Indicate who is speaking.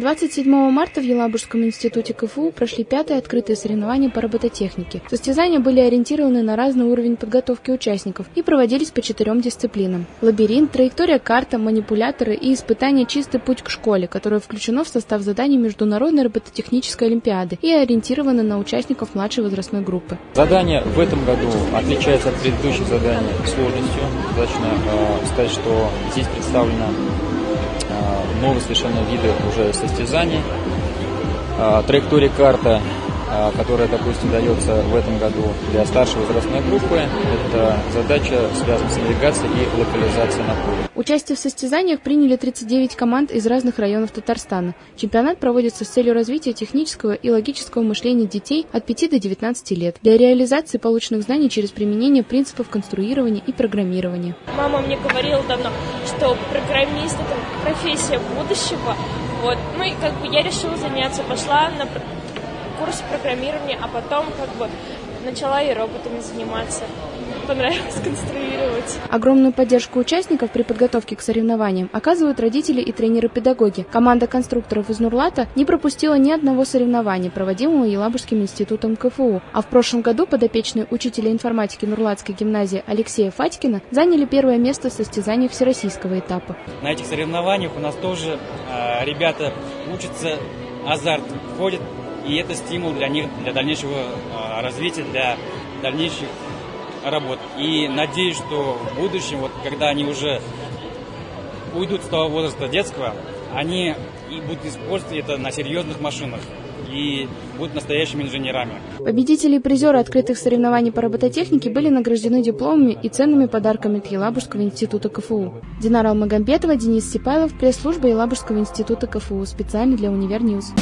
Speaker 1: 27 марта в Елабужском институте КФУ прошли пятые открытые соревнования по робототехнике. Состязания были ориентированы на разный уровень подготовки участников и проводились по четырем дисциплинам. Лабиринт, траектория карта, манипуляторы и испытание «Чистый путь к школе», которое включено в состав заданий Международной робототехнической олимпиады и ориентировано на участников младшей возрастной группы.
Speaker 2: Задание в этом году отличается от предыдущих заданий сложностью. Достаточно э, сказать, что здесь представлено новые совершенно виды уже состязаний. Э, траектория карта а, которая, допустим, дается в этом году для старшей возрастной группы. Это задача, связанная с навигацией и локализацией на поле.
Speaker 1: Участие в состязаниях приняли 39 команд из разных районов Татарстана. Чемпионат проводится с целью развития технического и логического мышления детей от 5 до 19 лет для реализации полученных знаний через применение принципов конструирования и программирования.
Speaker 3: Мама мне говорила давно, что программист – это профессия будущего. Вот. Ну и как бы я решила заняться, пошла на курс программирования, а потом как бы начала и роботами заниматься. Понравилось конструировать.
Speaker 1: Огромную поддержку участников при подготовке к соревнованиям оказывают родители и тренеры-педагоги. Команда конструкторов из Нурлата не пропустила ни одного соревнования, проводимого Елабужским институтом КФУ. А в прошлом году подопечные учителя информатики Нурлатской гимназии Алексея Фатькина заняли первое место в состязании всероссийского этапа.
Speaker 4: На этих соревнованиях у нас тоже э, ребята учатся, азарт входит и это стимул для них, для дальнейшего а, развития, для дальнейших работ. И надеюсь, что в будущем, вот когда они уже уйдут с того возраста детского, они и будут использовать это на серьезных машинах и будут настоящими инженерами.
Speaker 1: Победители и призеры открытых соревнований по робототехнике были награждены дипломами и ценными подарками от Елабужского института КФУ. Динара Алмагамбетова, Денис Сипайлов, пресс-служба Елабужского института КФУ, специально для Универ News.